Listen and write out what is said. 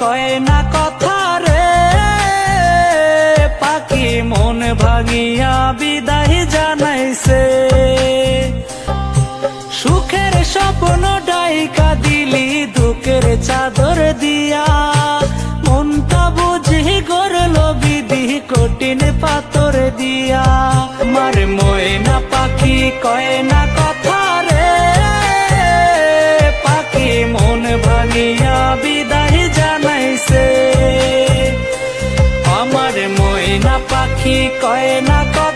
কয় না কথা রে? পাখি মন ভাঙিয়া বিদায় জানাইছে। সুখের স্বপ্ন ডাইকা দিলি, দুঃখের চাদর দিয়া। মনটা বুঝি করল বিধি, কঠিন পাথর দিয়া। আমার ময়না পাখি কয় না কথা রে? পাখি মন ভাঙিয়া পাখি কয় না কথা